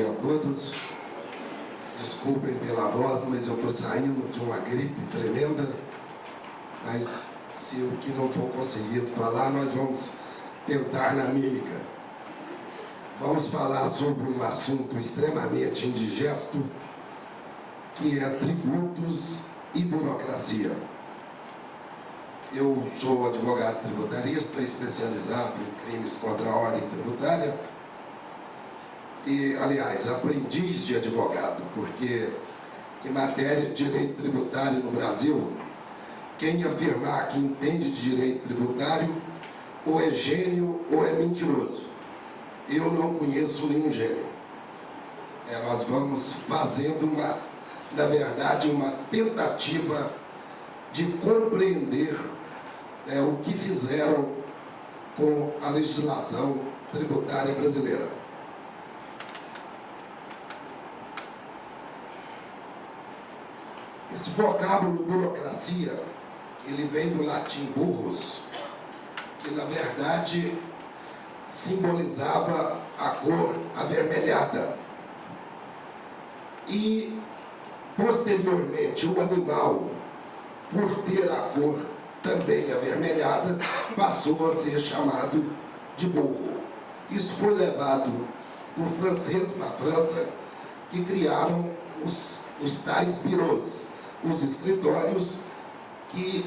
dia a todos. Desculpem pela voz, mas eu estou saindo de uma gripe tremenda. Mas se o que não for conseguido falar, nós vamos tentar na mímica. Vamos falar sobre um assunto extremamente indigesto, que é tributos e burocracia. Eu sou advogado tributarista, especializado em crimes contra a ordem tributária e, aliás, aprendiz de advogado, porque em matéria de direito tributário no Brasil, quem afirmar que entende de direito tributário ou é gênio ou é mentiroso. Eu não conheço nenhum gênio. É, nós vamos fazendo uma, na verdade, uma tentativa de compreender é, o que fizeram com a legislação tributária brasileira. Esse vocábulo burocracia, ele vem do latim burros, que na verdade simbolizava a cor avermelhada. E, posteriormente, o animal, por ter a cor também avermelhada, passou a ser chamado de burro. Isso foi levado por franceses na França, que criaram os, os tais birôs, os escritórios que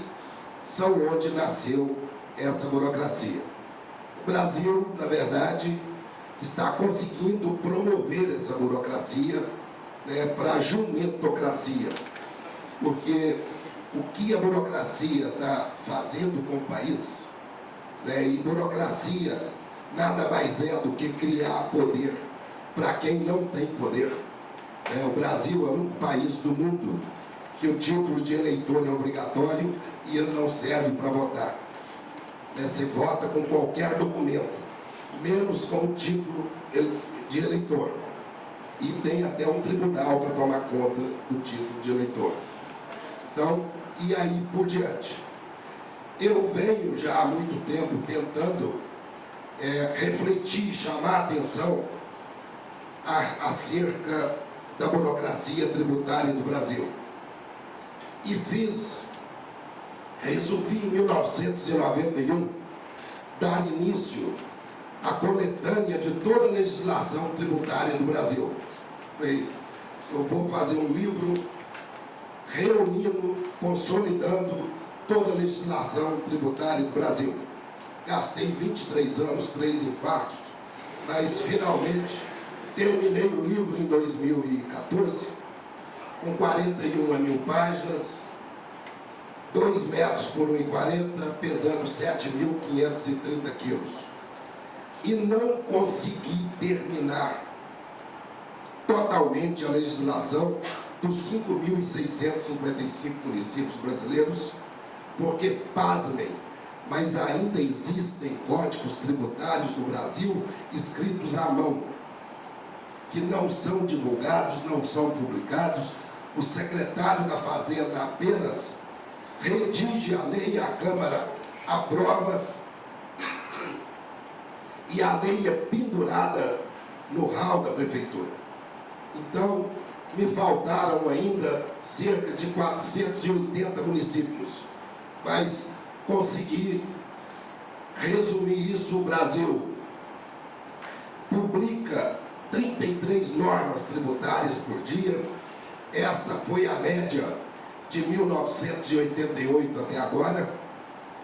são onde nasceu essa burocracia. O Brasil, na verdade, está conseguindo promover essa burocracia né, para a jumentocracia, porque o que a burocracia está fazendo com o país, né, e burocracia nada mais é do que criar poder para quem não tem poder. É, o Brasil é um país do mundo que o título de eleitor é obrigatório e ele não serve para votar. Né? Você vota com qualquer documento, menos com o título de eleitor. E tem até um tribunal para tomar conta do título de eleitor. Então, e aí por diante. Eu venho já há muito tempo tentando é, refletir, chamar a atenção acerca da burocracia tributária do Brasil e fiz, resolvi em 1991 dar início à coletânea de toda a legislação tributária do Brasil. Eu vou fazer um livro reunindo, consolidando toda a legislação tributária do Brasil. Gastei 23 anos, três infartos, mas finalmente terminei o livro em 2014 com 41 mil páginas, 2 metros por 1,40, pesando 7.530 quilos. E não consegui terminar totalmente a legislação dos 5.655 municípios brasileiros, porque, pasmem, mas ainda existem códigos tributários no Brasil escritos à mão, que não são divulgados, não são publicados, o secretário da Fazenda apenas redige a lei e a Câmara aprova e a lei é pendurada no hall da Prefeitura. Então, me faltaram ainda cerca de 480 municípios, mas consegui resumir isso, o Brasil publica 33 normas tributárias por dia, esta foi a média de 1988 até agora.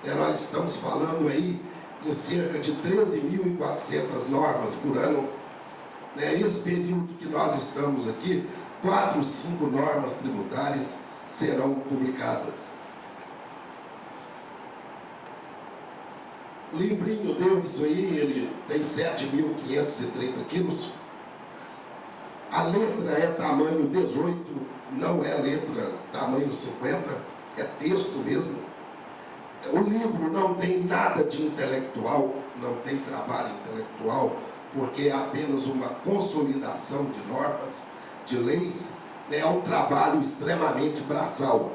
E nós estamos falando aí em cerca de 13.400 normas por ano. Né? Período que nós estamos aqui, quatro, cinco normas tributárias serão publicadas. O livrinho deu isso aí, ele tem 7.530 quilos. A letra é tamanho 18, não é letra tamanho 50, é texto mesmo. O livro não tem nada de intelectual, não tem trabalho intelectual, porque é apenas uma consolidação de normas, de leis, né? é um trabalho extremamente braçal,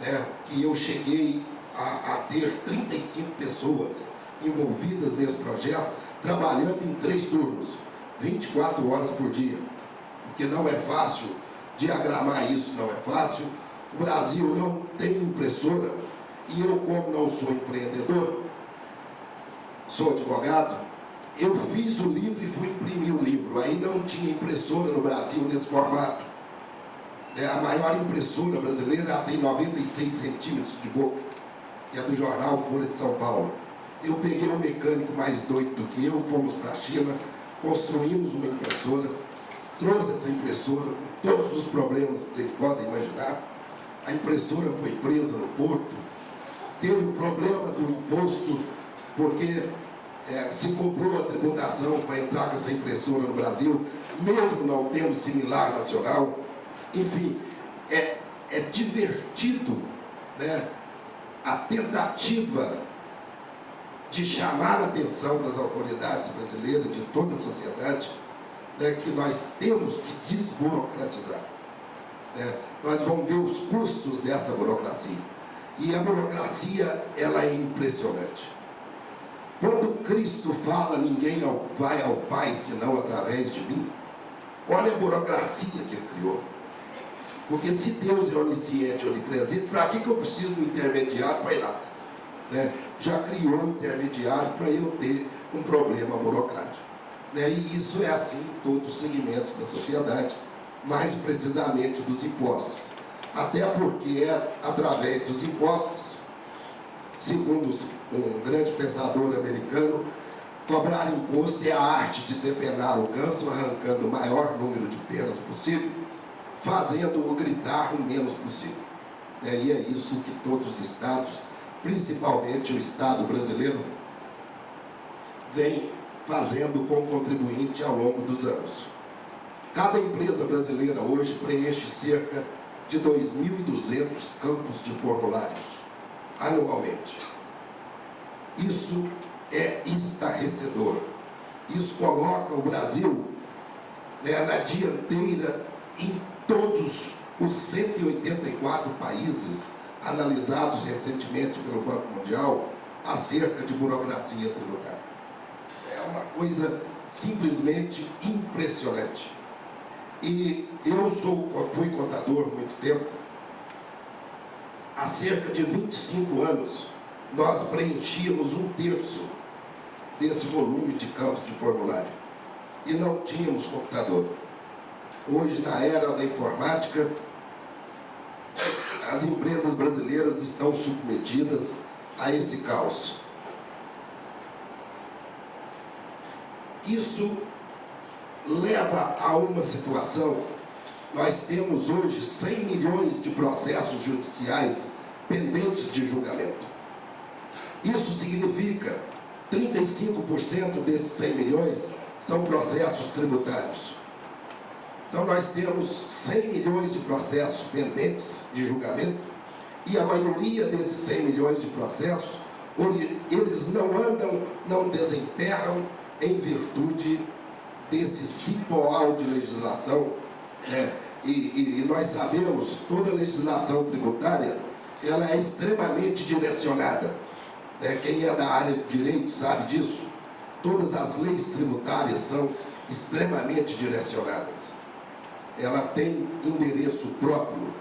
né? que eu cheguei a, a ter 35 pessoas envolvidas nesse projeto, trabalhando em três turnos 24 horas por dia, porque não é fácil diagramar isso, não é fácil. O Brasil não tem impressora, e eu, como não sou empreendedor, sou advogado, eu fiz o livro e fui imprimir o livro. Aí não tinha impressora no Brasil nesse formato. É, a maior impressora brasileira tem 96 centímetros de boca, que é do jornal Folha de São Paulo. Eu peguei um mecânico mais doido do que eu, fomos para a China, construímos uma impressora, trouxe essa impressora com todos os problemas que vocês podem imaginar. A impressora foi presa no porto, teve o problema do imposto, porque é, se cobrou a tributação para entrar com essa impressora no Brasil, mesmo não tendo similar nacional. Enfim, é, é divertido né, a tentativa de chamar a atenção das autoridades brasileiras, de toda a sociedade, né, que nós temos que desburocratizar. Né? Nós vamos ver os custos dessa burocracia. E a burocracia, ela é impressionante. Quando Cristo fala, ninguém vai ao Pai senão através de mim, olha a burocracia que ele criou. Porque se Deus é onisciente, onipresente, para que, que eu preciso de um intermediário para ir lá? Né? Já criou um intermediário para eu ter um problema burocrático. Né? E isso é assim em todos os segmentos da sociedade, mais precisamente dos impostos. Até porque é através dos impostos segundo um grande pensador americano, cobrar imposto é a arte de depenar o ganso, arrancando o maior número de penas possível, fazendo-o gritar o menos possível. É, e é isso que todos os estados, principalmente o Estado brasileiro, vem fazendo com o contribuinte ao longo dos anos. Cada empresa brasileira hoje preenche cerca de 2.200 campos de formulários anualmente. Isso é estarrecedor. Isso coloca o Brasil né, na dianteira em todos os 184 países analisados recentemente pelo Banco Mundial acerca de burocracia tributária. Uma coisa simplesmente impressionante. E eu sou, fui contador muito tempo, há cerca de 25 anos, nós preenchíamos um terço desse volume de campos de formulário. E não tínhamos computador. Hoje, na era da informática, as empresas brasileiras estão submetidas a esse caos. Isso leva a uma situação nós temos hoje 100 milhões de processos judiciais pendentes de julgamento. Isso significa 35% desses 100 milhões são processos tributários. Então nós temos 100 milhões de processos pendentes de julgamento e a maioria desses 100 milhões de processos, eles não andam, não desemperram em virtude desse cipoal de legislação é, e, e, e, nós sabemos, toda legislação tributária, ela é extremamente direcionada. É, quem é da área de direito sabe disso. Todas as leis tributárias são extremamente direcionadas. Ela tem endereço próprio.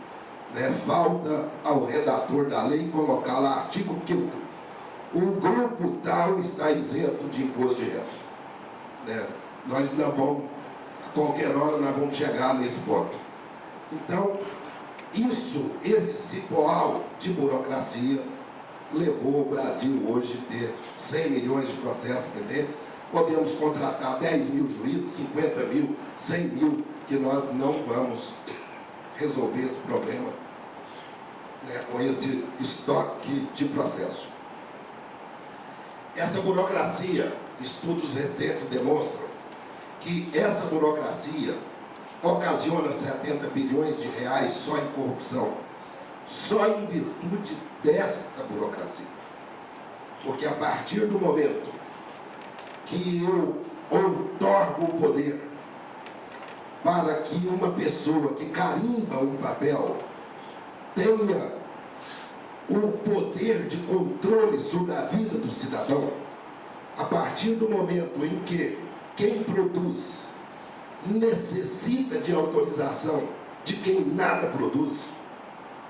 Né? Falta ao redator da lei colocar lá artigo 5 o grupo tal está isento de imposto de renda. Né? Nós não vamos qualquer hora nós vamos chegar nesse ponto. Então, isso, esse cipoal de burocracia, levou o Brasil hoje a ter 100 milhões de processos pendentes. Podemos contratar 10 mil juízes, 50 mil, 100 mil, que nós não vamos resolver esse problema né, com esse estoque de processo. Essa burocracia, estudos recentes demonstram que essa burocracia ocasiona 70 bilhões de reais só em corrupção, só em virtude desta burocracia. Porque a partir do momento que eu outorgo o poder para que uma pessoa que carimba um papel tenha o poder de controle sobre a vida do cidadão, a partir do momento em que quem produz necessita de autorização de quem nada produz.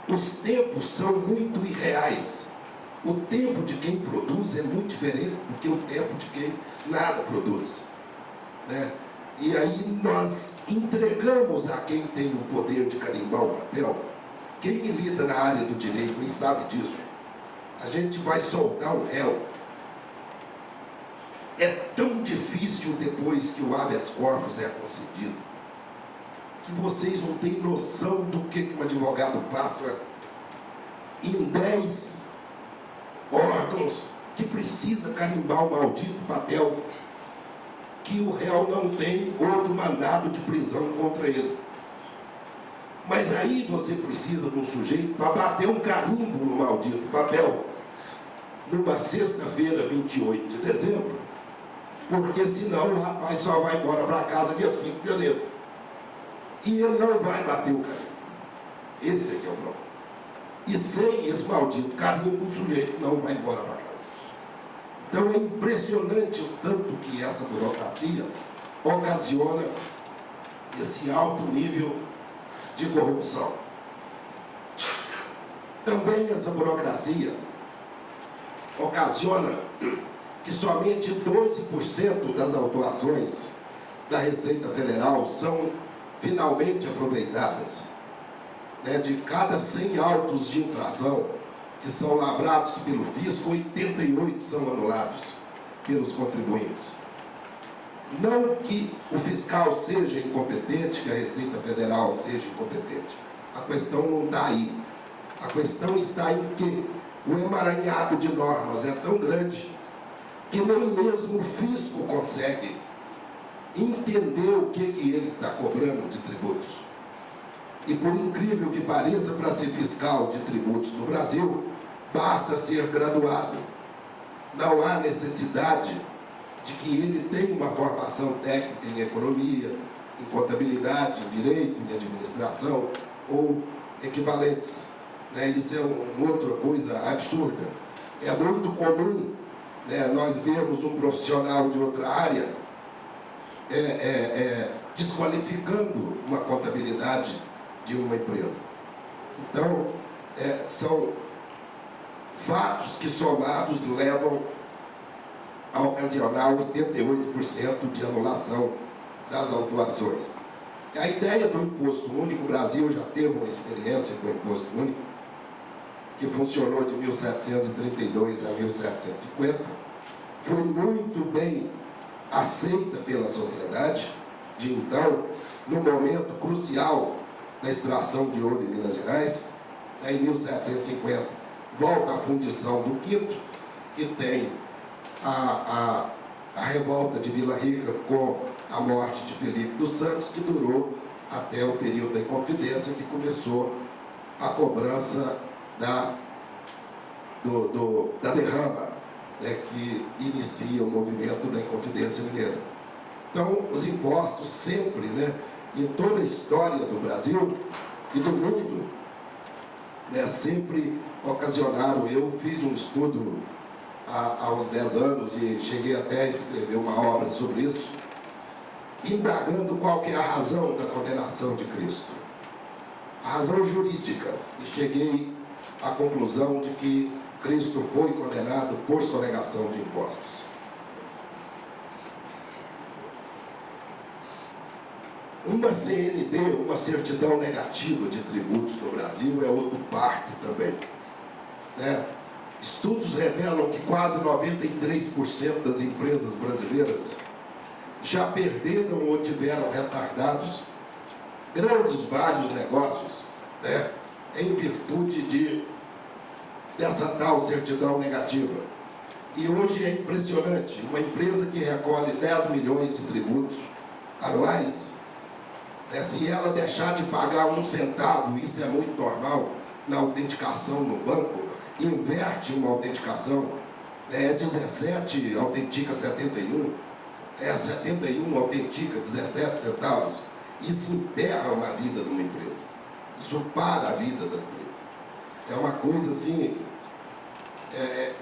Os tempos são muito irreais. O tempo de quem produz é muito diferente do que o tempo de quem nada produz. Né? E aí nós entregamos a quem tem o poder de carimbar o papel. Quem lida na área do direito nem sabe disso. A gente vai soltar o réu. É tão difícil depois que o habeas corpus é concedido, que vocês não têm noção do que um advogado passa em 10 órgãos que precisa carimbar o maldito papel que o réu não tem outro mandado de prisão contra ele. Mas aí você precisa de um sujeito para bater um carimbo no maldito papel, numa sexta-feira, 28 de dezembro, porque senão o rapaz só vai embora para casa dia 5 de janeiro. E ele não vai bater o carimbo. Esse que é o problema. E sem esse maldito carimbo, o sujeito não vai embora para casa. Então é impressionante o tanto que essa burocracia ocasiona esse alto nível de corrupção. Também essa burocracia ocasiona que somente 12% das autuações da Receita Federal são finalmente aproveitadas. Né? De cada 100 autos de infração, que são lavrados pelo fisco, 88 são anulados pelos contribuintes. Não que o fiscal seja incompetente, que a Receita Federal seja incompetente. A questão não está aí. A questão está em que o emaranhado de normas é tão grande que nem mesmo o fisco consegue entender o que, que ele está cobrando de tributos. E por incrível que pareça, para ser fiscal de tributos no Brasil, basta ser graduado. Não há necessidade de que ele tenha uma formação técnica em economia, em contabilidade, em direito, em administração ou equivalentes. Né? Isso é uma outra coisa absurda. É muito comum né, nós vermos um profissional de outra área é, é, é, desqualificando uma contabilidade de uma empresa. Então, é, são fatos que somados levam a ocasionar 88% de anulação das autuações. A ideia do imposto único, o Brasil já teve uma experiência com o imposto único, que funcionou de 1732 a 1750, foi muito bem aceita pela sociedade de então, no momento crucial da extração de ouro em Minas Gerais, né, em 1750, volta à fundição do quinto, que tem a, a, a revolta de Vila Rica com a morte de Felipe dos Santos, que durou até o período da Inconfidência, que começou a cobrança da, do, do, da derrama, né, que inicia o movimento da Inconfidência Mineira. Então, os impostos sempre, né, em toda a história do Brasil e do mundo, né, sempre ocasionaram. Eu fiz um estudo há, há uns 10 anos e cheguei até a escrever uma obra sobre isso, indagando qual que é a razão da condenação de Cristo. A razão jurídica. E cheguei à conclusão de que Cristo foi condenado por sonegação de impostos. Uma CND, uma certidão negativa de tributos no Brasil, é outro parto também. Né? Estudos revelam que quase 93% das empresas brasileiras já perderam ou tiveram retardados grandes vários negócios, né? Em virtude de, dessa tal certidão negativa. E hoje é impressionante, uma empresa que recolhe 10 milhões de tributos anuais, né, se ela deixar de pagar um centavo, isso é muito normal na autenticação no banco, inverte uma autenticação, né, é 17, autentica 71, é 71, autentica 17 centavos, isso emperra uma vida de uma empresa, isso para a vida da empresa. É uma coisa assim, é,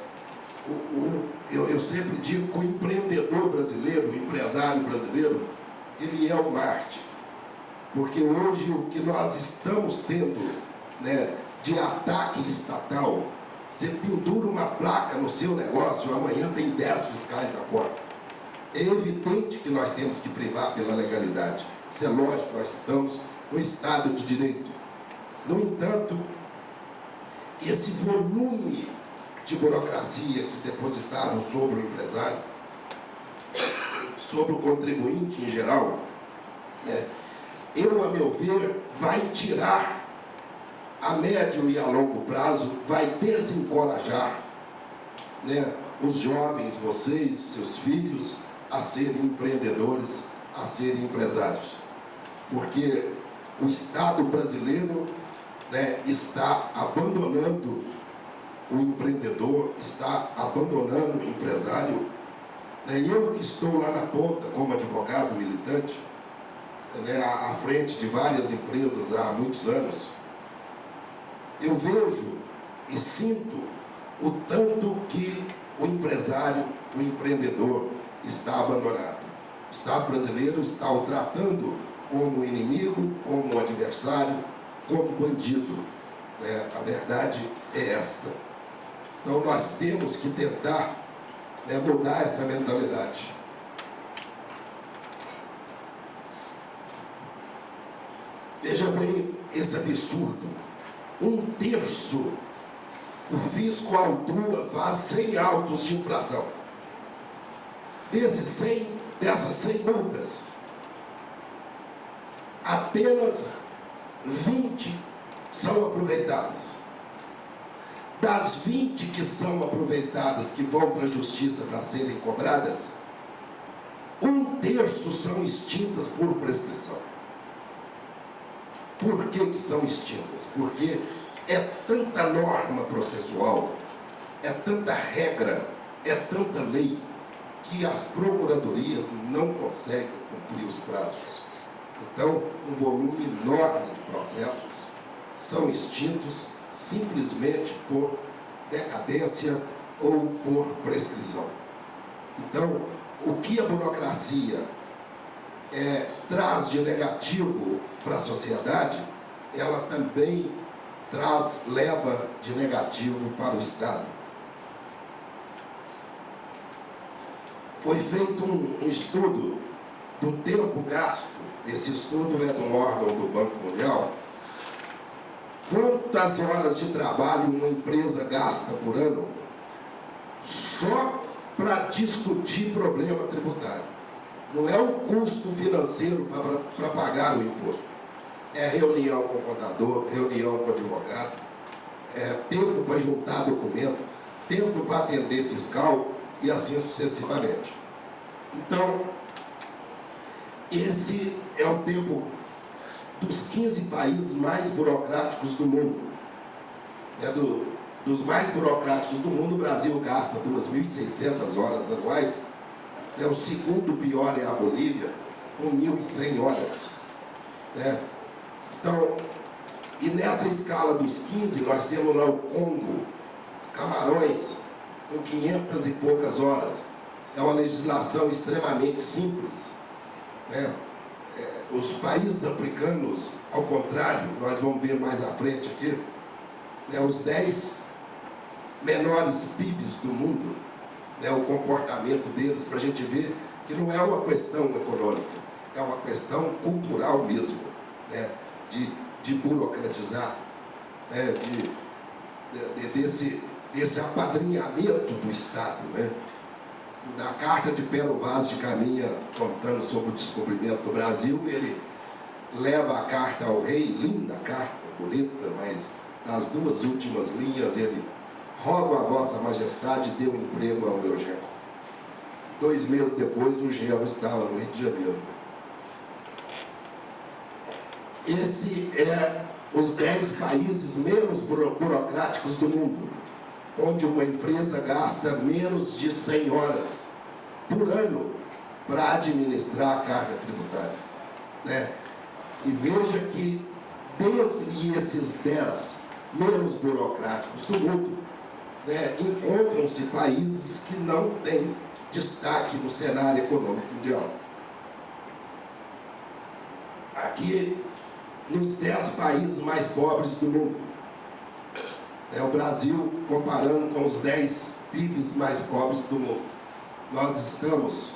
o, o, eu, eu sempre digo que o empreendedor brasileiro, o empresário brasileiro, ele é o Marte. Porque hoje o que nós estamos tendo né, de ataque estatal, você pendura uma placa no seu negócio, amanhã tem 10 fiscais na porta. É evidente que nós temos que privar pela legalidade. Isso é lógico, nós estamos no Estado de Direito. No entanto, esse volume de burocracia que depositaram sobre o empresário, sobre o contribuinte em geral, né, eu, a meu ver, vai tirar a médio e a longo prazo, vai desencorajar né, os jovens, vocês, seus filhos, a serem empreendedores, a serem empresários. Porque o Estado brasileiro né, está abandonando o empreendedor, está abandonando o empresário. Né, eu que estou lá na ponta como advogado militante, né, à frente de várias empresas há muitos anos, eu vejo e sinto o tanto que o empresário, o empreendedor está abandonado. O Estado brasileiro está o tratando como inimigo, como adversário, como bandido. Né? A verdade é esta. Então nós temos que tentar né, mudar essa mentalidade. Veja bem esse absurdo. Um terço o fisco autua faz 100 autos de infração. Desses 100, dessas 100 multas, apenas 20 são aproveitadas. Das 20 que são aproveitadas, que vão para a justiça para serem cobradas, um terço são extintas por prescrição. Por que, que são extintas? Porque é tanta norma processual, é tanta regra, é tanta lei, que as procuradorias não conseguem cumprir os prazos. Então, um volume enorme de processos são extintos simplesmente por decadência ou por prescrição. Então, o que a burocracia é, traz de negativo para a sociedade, ela também traz, leva de negativo para o Estado. Foi feito um, um estudo do tempo gasto, esse estudo é de um órgão do Banco Mundial, quantas horas de trabalho uma empresa gasta por ano só para discutir problema tributário. Não é o custo financeiro para pagar o imposto. É reunião com o contador, reunião com o advogado, é tempo para juntar documento, tempo para atender fiscal e assim sucessivamente. Então, esse é o tempo dos 15 países mais burocráticos do mundo. É do, dos mais burocráticos do mundo, o Brasil gasta 2.600 horas anuais é O segundo pior é a Bolívia, com 1.100 horas. Né? Então, e nessa escala dos 15, nós temos lá o Congo, Camarões, com 500 e poucas horas. É uma legislação extremamente simples. Né? Os países africanos, ao contrário, nós vamos ver mais à frente aqui, né, os 10 menores PIBs do mundo, né, o comportamento deles, para a gente ver que não é uma questão econômica, é uma questão cultural mesmo, né, de, de burocratizar, né, de, de, desse, desse apadrinhamento do Estado. Né. Na carta de Pero Vaz de Caminha, contando sobre o descobrimento do Brasil, ele leva a carta ao rei, linda carta, bonita, mas nas duas últimas linhas ele rogo a vossa majestade, dê um emprego ao meu genro. Dois meses depois, o genro estava no Rio de Janeiro. Esse é os dez países menos burocráticos do mundo, onde uma empresa gasta menos de 100 horas por ano para administrar a carga tributária. Né? E veja que, dentre esses dez menos burocráticos do mundo, né, encontram-se países que não têm destaque no cenário econômico mundial. Aqui, nos 10 países mais pobres do mundo, é o Brasil comparando com os 10 PIBs mais pobres do mundo. Nós estamos,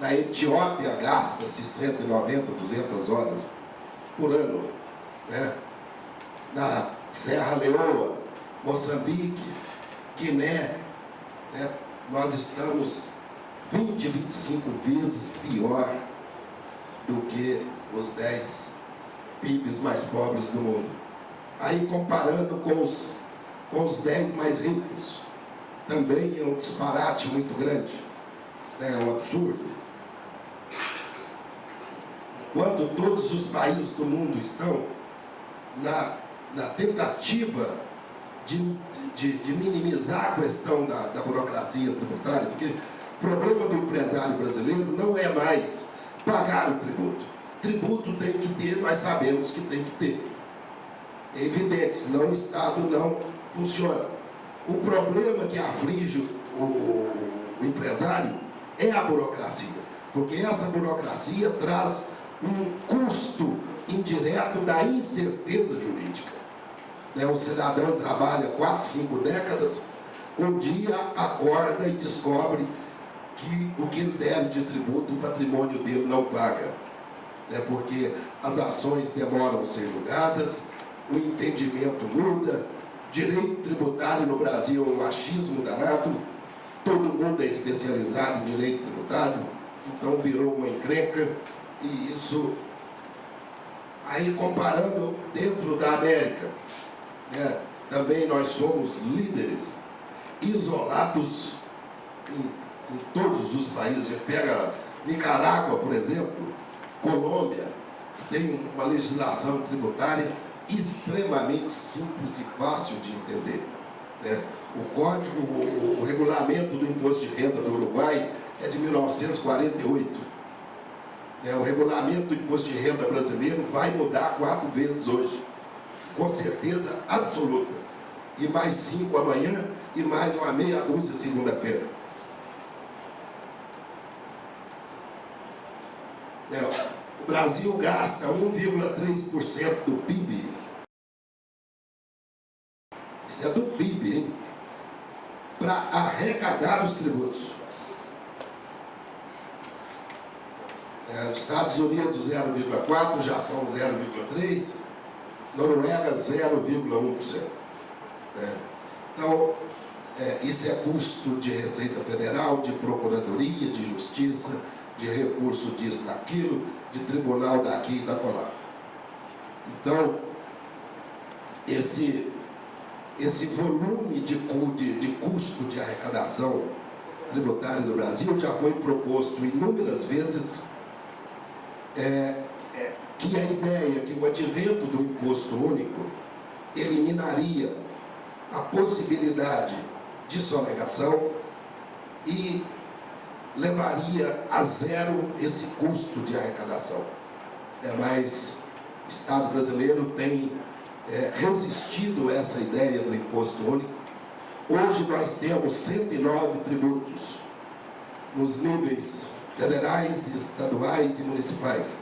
na Etiópia gasta-se 190, 200 horas por ano, né? na Serra Leoa, Moçambique, Guiné, né? nós estamos 20, 25 vezes pior do que os 10 PIBs mais pobres do mundo. Aí comparando com os, com os 10 mais ricos, também é um disparate muito grande, né? é um absurdo. Quando todos os países do mundo estão na, na tentativa de, de, de, minimizar a questão da, da burocracia tributária, porque o problema do empresário brasileiro não é mais pagar o tributo. Tributo tem que ter, nós sabemos que tem que ter. É evidente, senão o Estado não funciona. O problema que aflige o, o, o empresário é a burocracia, porque essa burocracia traz um custo indireto da incerteza jurídica. Né? O cidadão trabalha 4, 5 décadas, um dia acorda e descobre que o que ele deve de tributo, o patrimônio dele não paga. Né? Porque as ações demoram a ser julgadas, o entendimento muda, direito tributário no Brasil é um machismo danado, todo mundo é especializado em direito tributário, então virou uma encrenca, e isso, aí comparando dentro da América, né, também nós somos líderes isolados em em todos os países. Pega Nicarágua, por exemplo, Colômbia, tem uma legislação tributária extremamente simples e fácil de entender. Né? O código, o, o, regulamento do imposto de renda do Uruguai é de 1948. É, o regulamento do imposto de renda brasileiro vai mudar quatro vezes hoje, com certeza absoluta. E mais cinco amanhã e mais uma meia dúzia segunda-feira. É, Brasil gasta 1,3% do PIB. Isso é do PIB, hein? Para arrecadar os tributos. É, Estados Unidos 0,4%, Japão 0,3%, Noruega 0,1%. É. Então, é, isso é custo de Receita Federal, de Procuradoria, de Justiça, de recurso disso, daquilo, de tribunal daqui e da colar. Então, esse, esse volume de, de, de custo de arrecadação tributária do Brasil já foi proposto inúmeras vezes é, é, que a ideia que o advento do imposto único eliminaria a possibilidade de sonegação e levaria a zero esse custo de arrecadação. É, mas o Estado brasileiro tem é, resistido a essa ideia do imposto único. Hoje nós temos 109 tributos nos níveis federais, estaduais e municipais.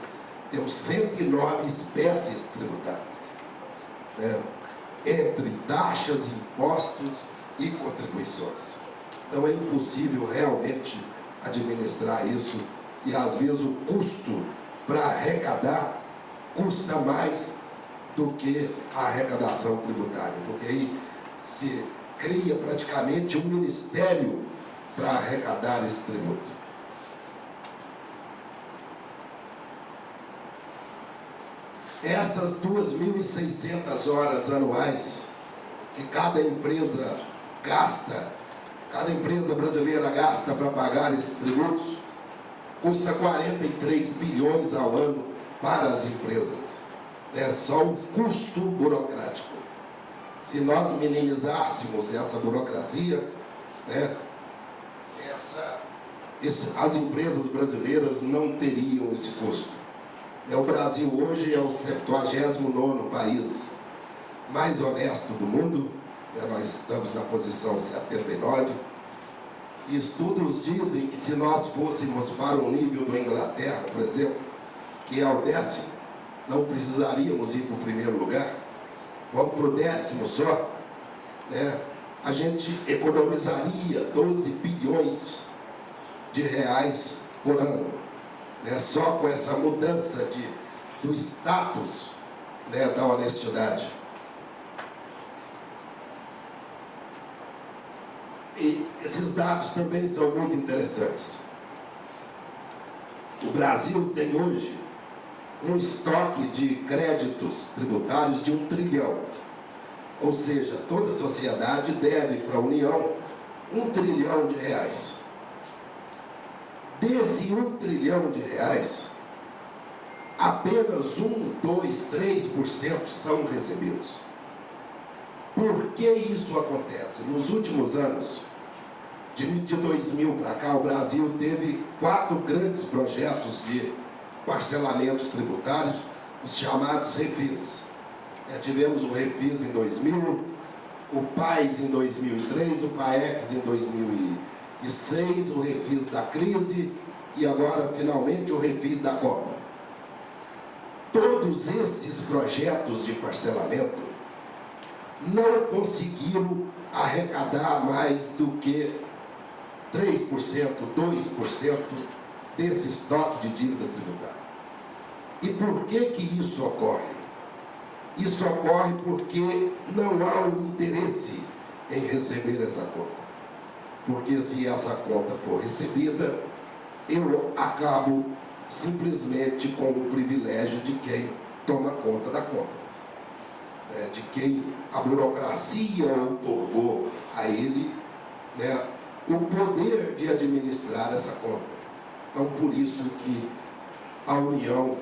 Temos 109 espécies tributárias, né? entre taxas, impostos e contribuições. Então é impossível realmente administrar isso e às vezes o custo para arrecadar custa mais do que a arrecadação tributária, porque aí se cria praticamente um ministério para arrecadar esse tributo. Essas 2.600 horas anuais que cada empresa gasta cada empresa brasileira gasta para pagar esses tributos, custa 43 bilhões ao ano para as empresas. É só o custo burocrático. Se nós minimizássemos essa burocracia, né, essa, esse, as empresas brasileiras não teriam esse custo. É, o Brasil hoje é o 79º país mais honesto do mundo, nós estamos na posição 79, e estudos dizem que se nós fôssemos para o nível da Inglaterra, por exemplo, que é o décimo, não precisaríamos ir para o primeiro lugar, vamos para o décimo só, né? a gente economizaria 12 bilhões de reais por ano, né? só com essa mudança de, do status né, da honestidade. E esses dados também são muito interessantes. O Brasil tem hoje um estoque de créditos tributários de um trilhão. Ou seja, toda a sociedade deve para a União um trilhão de reais. Desse um trilhão de reais, apenas um, dois, três por cento são recebidos. Por que isso acontece? Nos últimos anos, de 2000 para cá, o Brasil teve quatro grandes projetos de parcelamentos tributários, os chamados refis. É, tivemos o refis em 2000, o PAIS em 2003, o PAEX em 2006, o refis da crise e agora, finalmente, o refis da Copa. Todos esses projetos de parcelamento não conseguiram arrecadar mais do que 3%, 2% desse estoque de dívida tributária. E por que que isso ocorre? Isso ocorre porque não há um interesse em receber essa conta. Porque se essa conta for recebida, eu acabo simplesmente com o privilégio de quem toma conta da conta. Né, de quem a burocracia otorgou a ele né, o poder de administrar essa conta. Então, por isso que a União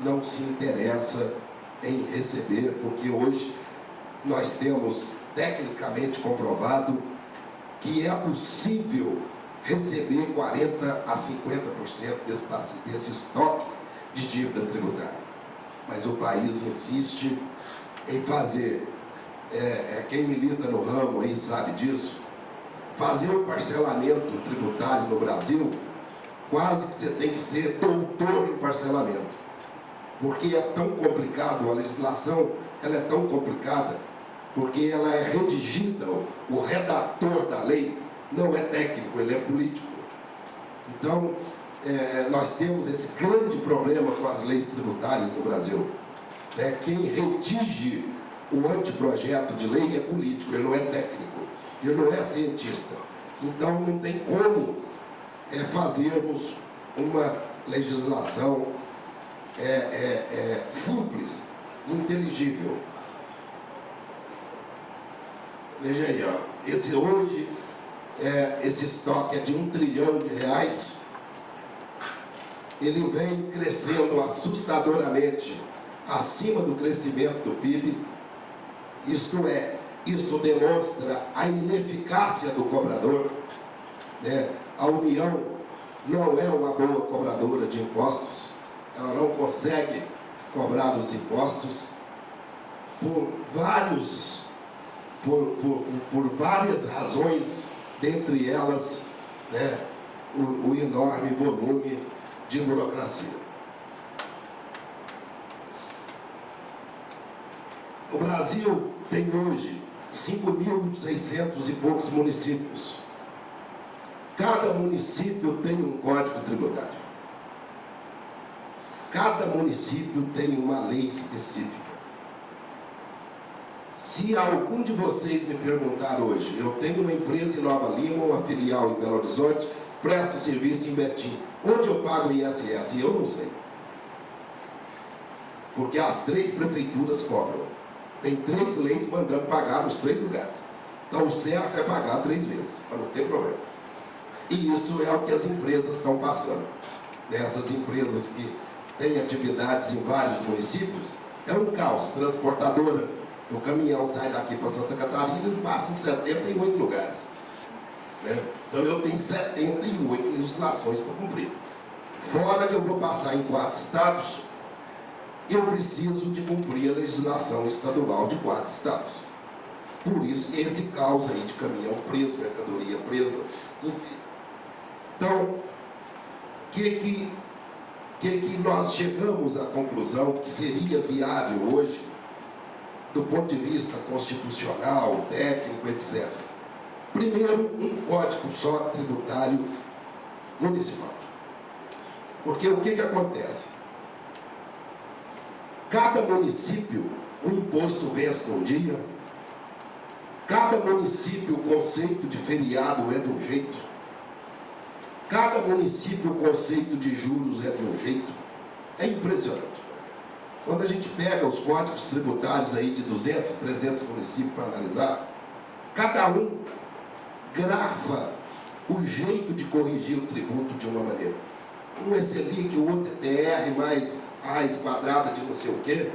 não se interessa em receber, porque hoje nós temos tecnicamente comprovado que é possível receber 40% a 50% desse, desse estoque de dívida tributária. Mas o país insiste em fazer, é, é, quem milita no ramo aí sabe disso, fazer o parcelamento tributário no Brasil quase que você tem que ser doutor em parcelamento. Porque é tão complicado, a legislação ela é tão complicada, porque ela é redigida, o redator da lei não é técnico, ele é político. Então, é, nós temos esse grande problema com as leis tributárias no Brasil. É, quem redige o anteprojeto de lei é político, ele não é técnico, ele não é cientista. Então, não tem como é fazermos uma legislação é, é, é, simples, inteligível. Veja aí, ó, esse hoje, é, esse estoque é de um trilhão de reais, ele vem crescendo assustadoramente acima do crescimento do PIB, isto é, isto demonstra a ineficácia do cobrador, né? A União não é uma boa cobradora de impostos, ela não consegue cobrar os impostos por vários, por, por, por várias razões, dentre elas né, o, o enorme volume de burocracia. O Brasil tem hoje 5.600 e poucos municípios. Cada município tem um código tributário. Cada município tem uma lei específica. Se algum de vocês me perguntar hoje, eu tenho uma empresa em Nova Lima, uma filial em Belo Horizonte, presto serviço em Betim, onde eu pago ISS? Eu não sei. Porque as três prefeituras cobram. Tem três leis mandando pagar nos três lugares. Então o certo é pagar três vezes, para não ter problema. E isso é o que as empresas estão passando. Dessas empresas que têm atividades em vários municípios, é um caos. Transportadora, o caminhão sai daqui para Santa Catarina e passa em 78 lugares. Né? Então eu tenho 78 legislações para cumprir. Fora que eu vou passar em quatro estados, eu preciso de cumprir a legislação estadual de quatro estados. Por isso, esse caos aí de caminhão preso, mercadoria presa, enfim. Então, o que que, que que nós chegamos à conclusão que seria viável hoje, do ponto de vista constitucional, técnico, etc. Primeiro, um código só tributário municipal. Porque o que, que acontece? Cada município, o imposto vence um dia, cada município o conceito de feriado é de um jeito, cada município o conceito de juros é de um jeito. É impressionante. Quando a gente pega os códigos tributários aí de 200, 300 municípios para analisar, cada um grafa o jeito de corrigir o tributo de uma maneira. Um é Selic, o outro é TR mais raiz quadrada de não sei o quê,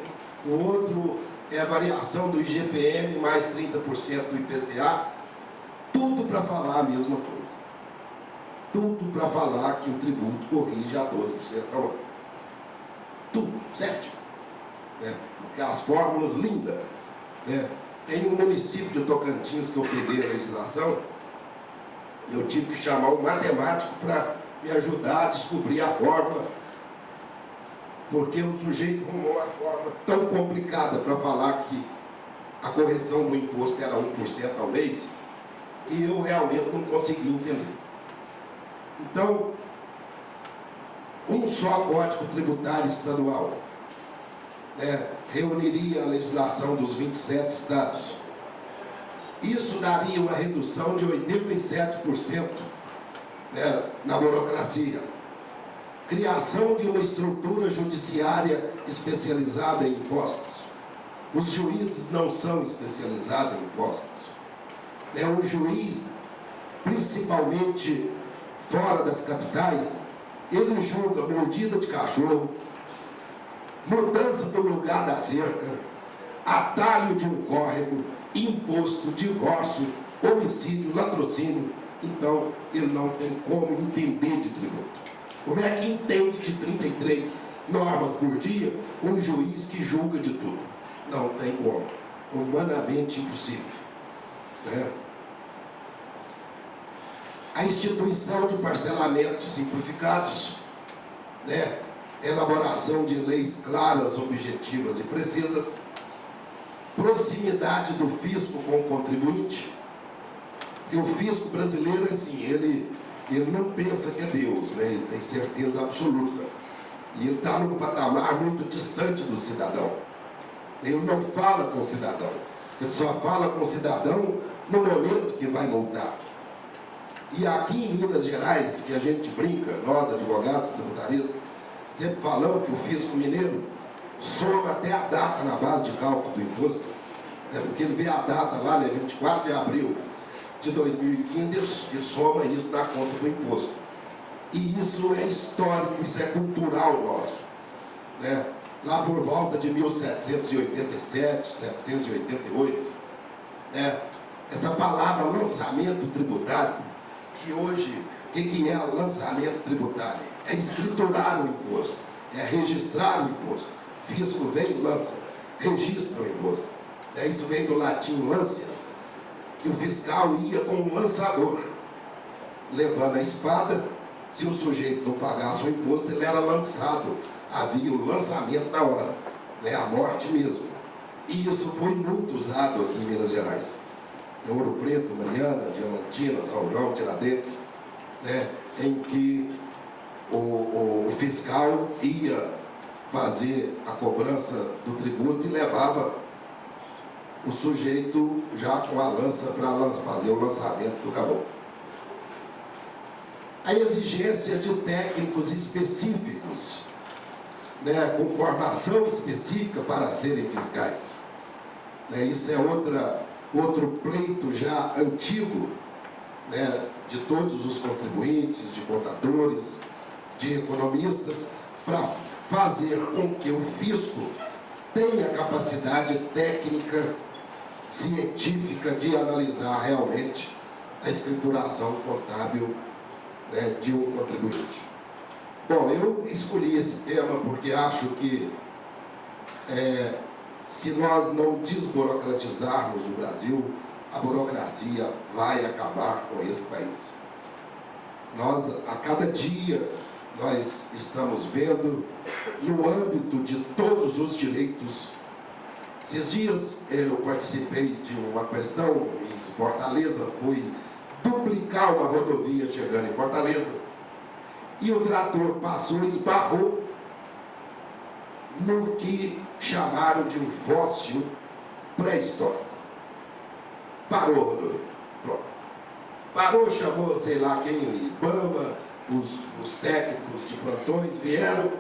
o outro é a variação do IGPM mais 30% do IPCA, tudo para falar a mesma coisa. Tudo para falar que o tributo corrige a 12% ao ano. Tudo, certo? É, porque as fórmulas lindas. Né? Tem um município de Tocantins que eu peguei a legislação, eu tive que chamar um matemático para me ajudar a descobrir a fórmula porque o sujeito arrumou uma forma tão complicada para falar que a correção do imposto era 1% ao mês, e eu realmente não consegui entender. Então, um só código tributário estadual né, reuniria a legislação dos 27 estados. Isso daria uma redução de 87% né, na burocracia criação de uma estrutura judiciária especializada em impostos. Os juízes não são especializados em impostos. É um juiz, principalmente fora das capitais, ele julga mordida de cachorro, mudança do lugar da cerca, atalho de um córrego, imposto, divórcio, homicídio, latrocínio. Então, ele não tem como entender de tributo. Como é que entende de 33 normas por dia um juiz que julga de tudo? Não tem como. Humanamente impossível. Né? A instituição de parcelamentos simplificados, né? elaboração de leis claras, objetivas e precisas, proximidade do fisco com o contribuinte. E o fisco brasileiro, assim, ele ele não pensa que é Deus, né? ele tem certeza absoluta. E ele está num patamar muito distante do cidadão. Ele não fala com o cidadão. Ele só fala com o cidadão no momento que vai multar. E aqui em Minas Gerais, que a gente brinca, nós advogados, tributaristas, sempre falamos que o fisco mineiro soma até a data na base de cálculo do imposto, né? porque ele vê a data lá, né? 24 de abril de 2015 e soma isso na conta do imposto. E isso é histórico, isso é cultural nosso. Né? Lá por volta de 1787, 788, né? essa palavra lançamento tributário, que hoje, o que, é o lançamento tributário? É escriturar o imposto, é registrar o imposto. Fisco vem e lança, registra o imposto. É, isso vem do latim lancia, que o fiscal ia com um lançador, levando a espada, se o sujeito não pagasse o imposto, ele era lançado. Havia o lançamento na hora, né? a morte mesmo. E isso foi muito usado aqui em Minas Gerais. Em Ouro Preto, Mariana, Diamantina, São João, Tiradentes, né? em que o, o, o fiscal ia fazer a cobrança do tributo e levava o sujeito já com a lança para fazer o lançamento do caboclo. A exigência de técnicos específicos, né, com formação específica para serem fiscais. Né, isso é outra, outro pleito já antigo né, de todos os contribuintes, de contadores, de economistas, para fazer com que o fisco tenha capacidade técnica científica de analisar realmente a escrituração contábil né, de um contribuinte. Bom, eu escolhi esse tema porque acho que é, se nós não desburocratizarmos o Brasil, a burocracia vai acabar com esse país. Nós, a cada dia, nós estamos vendo no âmbito de todos os direitos. Esses dias eu participei de uma questão em Fortaleza, fui duplicar uma rodovia chegando em Fortaleza, e o trator passou e esbarrou no que chamaram de um fóssil pré-histórico. Parou a rodovia. Pronto. Parou, chamou, sei lá quem, o Ibama, os, os técnicos de plantões vieram.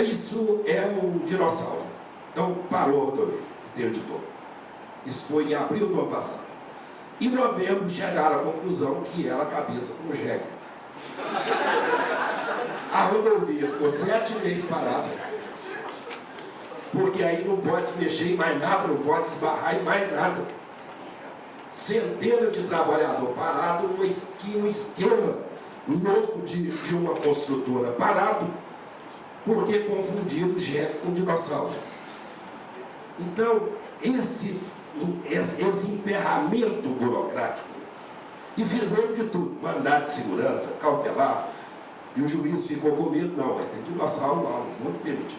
Isso é um dinossauro. Então parou a rodovia, interditou. Isso foi em abril do ano passado. Em novembro chegaram à conclusão que era a cabeça com jegue. A rodovia ficou sete meses parada. Porque aí não pode mexer em mais nada, não pode esbarrar em mais nada. Centenas de trabalhadores parados, um esquema louco de, de uma construtora parado, porque confundiram o jegue com dinossauro. Então, esse, esse, emperramento burocrático, e fizemos de tudo, mandado de segurança, cautelar, e o juiz ficou com medo, não, mas tem dinossauro lá, não vou permitir.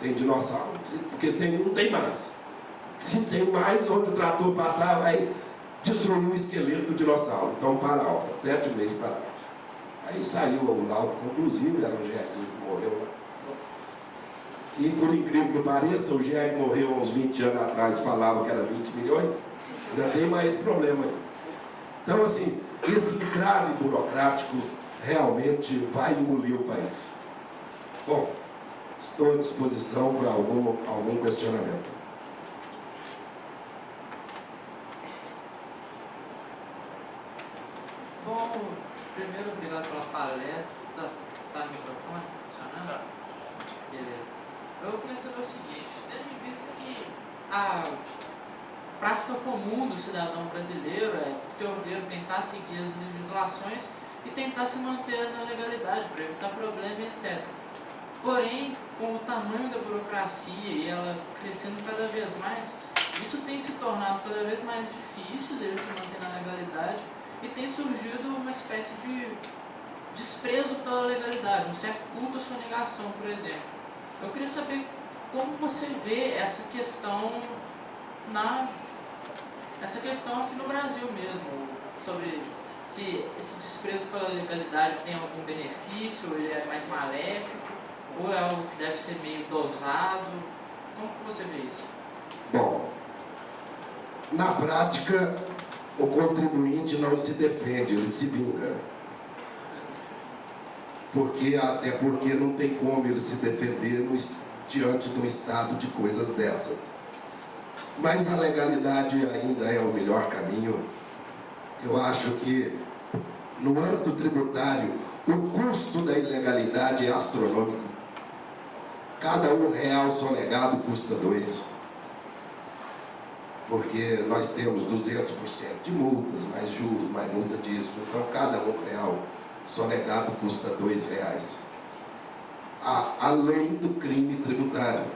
Tem dinossauro, porque tem, não tem mais. Se tem mais, onde o trator passar, vai destruiu o esqueleto do dinossauro. Então, para a obra, sete meses para. Aí saiu o laudo conclusivo, era um Gerguinho que morreu lá. E por incrível que pareça, o Gerg morreu há uns 20 anos atrás, falava que era 20 milhões. Ainda tem mais problema aí. Então, assim, esse entrave burocrático realmente vai engolir o país. Bom, estou à disposição para algum, algum questionamento. Bom, primeiro, obrigado pela palestra. Eu queria saber o seguinte, tendo em vista que a prática comum do cidadão brasileiro é ser ordeiro tentar seguir as legislações e tentar se manter na legalidade para evitar problema, etc. Porém, com o tamanho da burocracia e ela crescendo cada vez mais, isso tem se tornado cada vez mais difícil dele se manter na legalidade e tem surgido uma espécie de desprezo pela legalidade, um certo culto à sua negação, por exemplo. Eu queria saber como você vê essa questão na essa questão aqui no Brasil mesmo, sobre se esse desprezo pela legalidade tem algum benefício, ou ele é mais maléfico, ou é algo que deve ser meio dosado. Como você vê isso? Bom, na prática, o contribuinte não se defende, ele se vinga. Porque, até porque não tem como ele se defender no, diante de um estado de coisas dessas. Mas a legalidade ainda é o melhor caminho. Eu acho que no âmbito tributário o custo da ilegalidade é astronômico. Cada um real sonegado custa dois porque nós temos 200% de multas, mais juros, mais multa disso. Então, cada um real sonegado custa dois reais. além do crime tributário,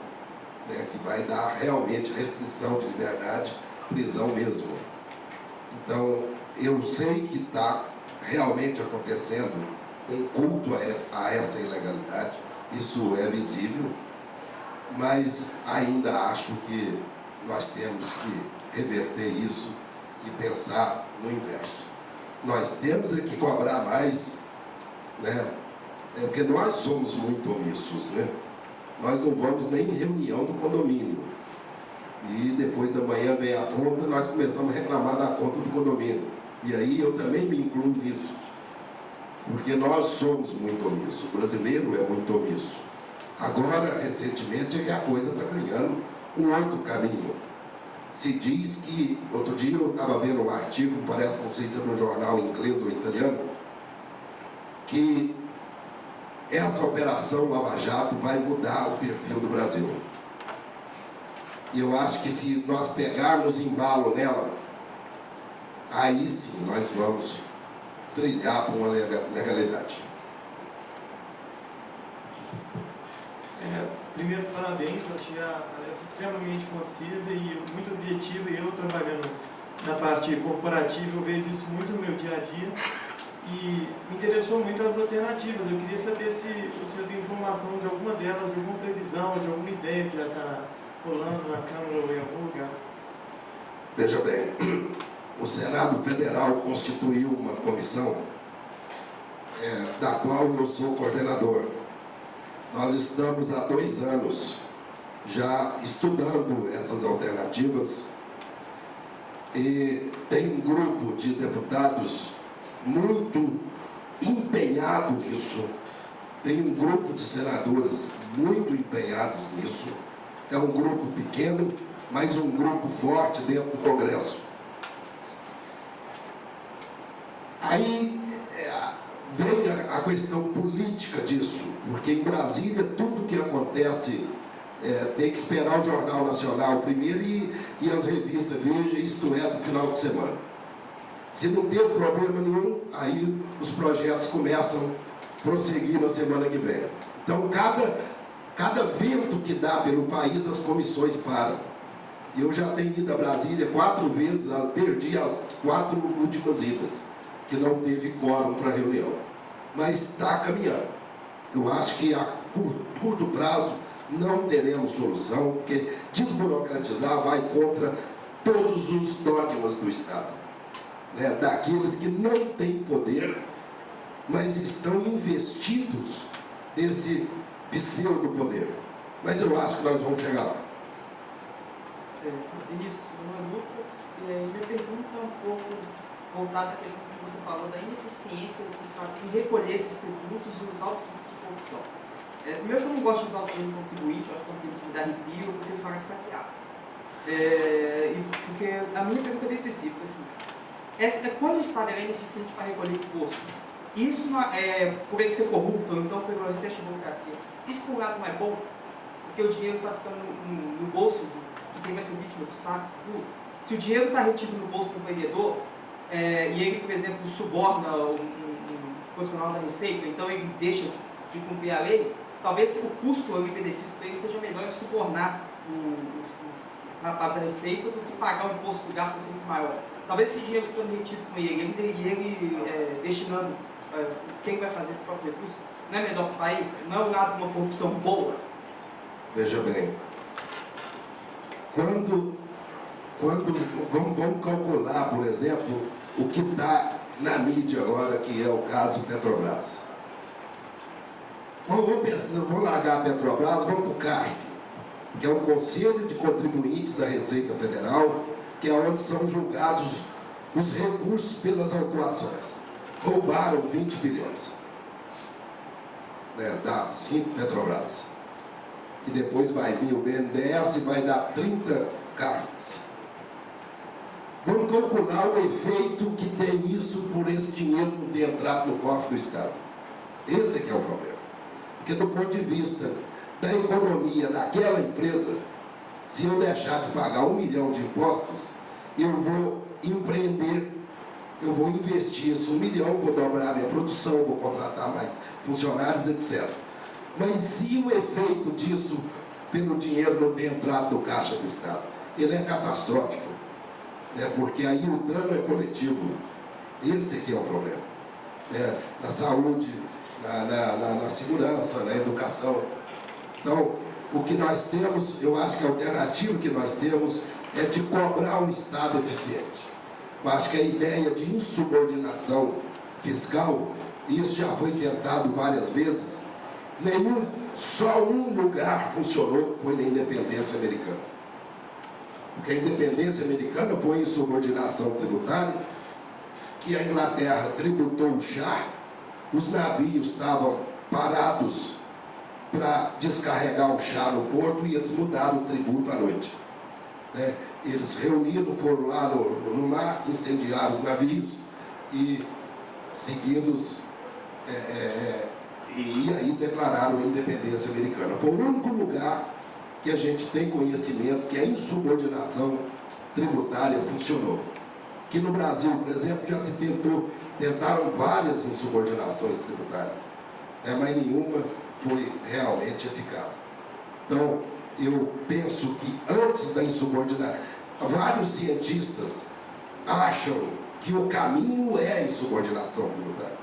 né, que vai dar realmente restrição de liberdade, prisão mesmo. Então, eu sei que está realmente acontecendo um culto a essa ilegalidade, isso é visível, mas ainda acho que nós temos que reverter isso e pensar no inverso. Nós temos é que cobrar mais, né? É porque nós somos muito omissos, né? Nós não vamos nem em reunião do condomínio. E depois da manhã vem a conta, nós começamos a reclamar da conta do condomínio. E aí eu também me incluo nisso. Porque nós somos muito omissos. O brasileiro é muito omisso. Agora, recentemente, é que a coisa está ganhando um outro caminho. Se diz que, outro dia eu estava vendo um artigo, parece, não sei se é no jornal inglês ou italiano, que essa operação Lava Jato vai mudar o perfil do Brasil. E eu acho que se nós pegarmos embalo nela, aí sim nós vamos trilhar para uma legalidade. É, primeiro, parabéns, eu achei a palestra extremamente concisa e muito objetiva, e eu trabalhando na parte corporativa, eu vejo isso muito no meu dia a dia e me interessou muito as alternativas. Eu queria saber se o senhor tem informação de alguma delas, de alguma previsão, de alguma ideia que já está rolando na Câmara ou em algum lugar. Veja bem, o Senado Federal constituiu uma comissão é, da qual eu sou coordenador. Nós estamos há dois anos já estudando essas alternativas e tem um grupo de deputados muito empenhado nisso, tem um grupo de senadores muito empenhados nisso, é um grupo pequeno, mas um grupo forte dentro do Congresso. Aí é, vem a questão política disso, porque em Brasília tudo que acontece é, tem que esperar o Jornal Nacional primeiro e, e as revistas Veja, isto é, do final de semana. Se não teve problema nenhum, aí os projetos começam a prosseguir na semana que vem. Então, cada, cada vento que dá pelo país, as comissões param. Eu já tenho ido a Brasília quatro vezes, perdi as quatro últimas idas, que não teve quórum para reunião. Mas está caminhando. Eu acho que a curto prazo não teremos solução, porque desburocratizar vai contra todos os dogmas do Estado. Né? Daqueles que não têm poder, mas estão investidos nesse pseudo-poder. Mas eu acho que nós vamos chegar lá. É, Vinícius, meu nome é Lucas, e aí minha pergunta é um pouco voltada à questão que você falou da ineficiência do Estado em recolher esses tributos e os altos índices de corrupção. É, primeiro que eu não gosto de usar o termo contribuinte, eu acho que é um termo que dá arrepio, eu prefiro falar saquear. É, porque a minha pergunta é bem específica, assim, essa, é quando o Estado é ineficiente para recolher impostos, isso é, por ele ser corrupto, ou então pelo excesso de burocracia, isso por um lado não é bom, porque o dinheiro está ficando no, no, no, bolso de quem vai ser vítima do saque futuro. Se o dinheiro está retido no bolso do empreendedor, é, e ele, por exemplo, suborna um, um, um, profissional da Receita, então ele deixa de, de cumprir a lei, talvez o custo ou o benefício para ele seja melhor ele subornar o, o, o rapaz da Receita do que pagar o imposto do gasto vai ser muito maior. Talvez esse dinheiro ficando retido com ele, ele ele é, destinando é, quem vai fazer o próprio recurso, não é melhor para o país? Não é um lado de uma corrupção boa? Veja bem, quando, quando vamos, vamos calcular, por exemplo, o que está na mídia agora, que é o caso Petrobras. Vamos, pensar, vamos largar a Petrobras, vamos para o CARF, que é o Conselho de Contribuintes da Receita Federal, que é onde são julgados os recursos pelas autuações. Roubaram 20 bilhões né, da 5 Petrobras. Que depois vai vir o BNDES e vai dar 30 cartas. Vamos calcular o efeito que tem isso por esse dinheiro não ter entrado no cofre do Estado. Esse é que é o problema. Porque do ponto de vista da economia daquela empresa, se eu deixar de pagar um milhão de impostos, eu vou empreender, eu vou investir esse um milhão, vou dobrar minha produção, vou contratar mais funcionários, etc. Mas se o efeito disso, pelo dinheiro não ter entrado no caixa do Estado, ele é catastrófico, né? porque aí o dano é coletivo. Esse que é o problema. Né? Na saúde, na, na, na, na segurança, na educação. Então, o que nós temos, eu acho que a alternativa que nós temos é de cobrar um Estado eficiente. Eu acho que a ideia de insubordinação fiscal, isso já foi tentado várias vezes, nenhum, só um lugar funcionou, foi na independência americana. Porque a independência americana foi insubordinação tributária, que a Inglaterra tributou chá, os navios estavam parados para descarregar o chá no porto e eles mudaram o tributo à noite. Né? Eles reuniram, foram lá no, no mar, incendiaram os navios e seguidos é, é, é, e aí declararam a independência americana. Foi o único lugar que a gente tem conhecimento que a insubordinação tributária funcionou. Que no Brasil, por exemplo, já se tentou, tentaram várias insubordinações tributárias, né, mas nenhuma foi realmente eficaz. Então, eu penso que antes da insubordinação, vários cientistas acham que o caminho é a insubordinação tributária.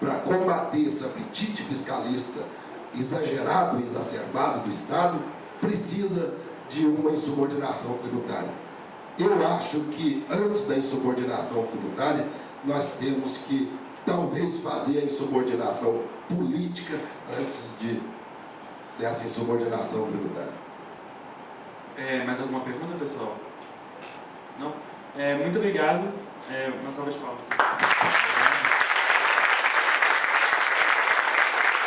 Para combater esse apetite fiscalista exagerado e exacerbado do Estado, precisa de uma insubordinação tributária. Eu acho que antes da insubordinação tributária, nós temos que talvez fazer a insubordinação política antes de, dessa insubordinação tributária. É, mais alguma pergunta, pessoal? Não? É, muito obrigado. É, uma salva de palmas.